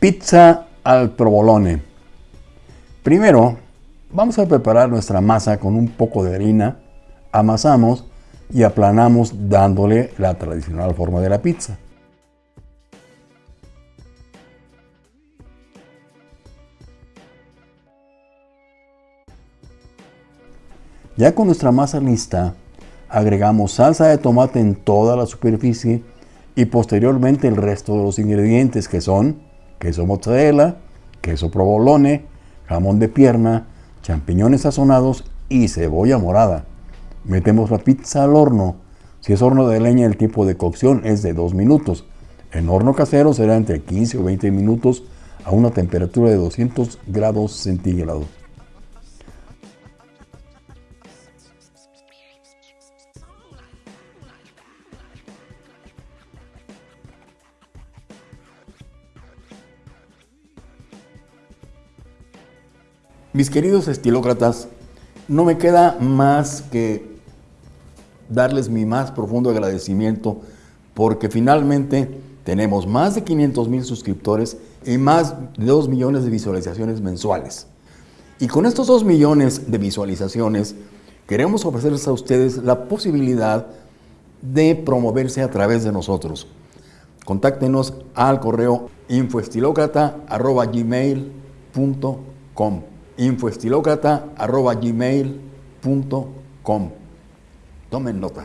Pizza al provolone. Primero, vamos a preparar nuestra masa con un poco de harina, amasamos y aplanamos dándole la tradicional forma de la pizza. Ya con nuestra masa lista, agregamos salsa de tomate en toda la superficie y posteriormente el resto de los ingredientes que son queso mozzarella, queso provolone, jamón de pierna, champiñones sazonados y cebolla morada. Metemos la pizza al horno. Si es horno de leña, el tiempo de cocción es de 2 minutos. En horno casero será entre 15 o 20 minutos a una temperatura de 200 grados centígrados. Mis queridos estilócratas, no me queda más que darles mi más profundo agradecimiento porque finalmente tenemos más de 500 mil suscriptores y más de 2 millones de visualizaciones mensuales. Y con estos 2 millones de visualizaciones queremos ofrecerles a ustedes la posibilidad de promoverse a través de nosotros. Contáctenos al correo infoestilocrata.gmail.com infoestilocrata.gmail.com Tomen nota.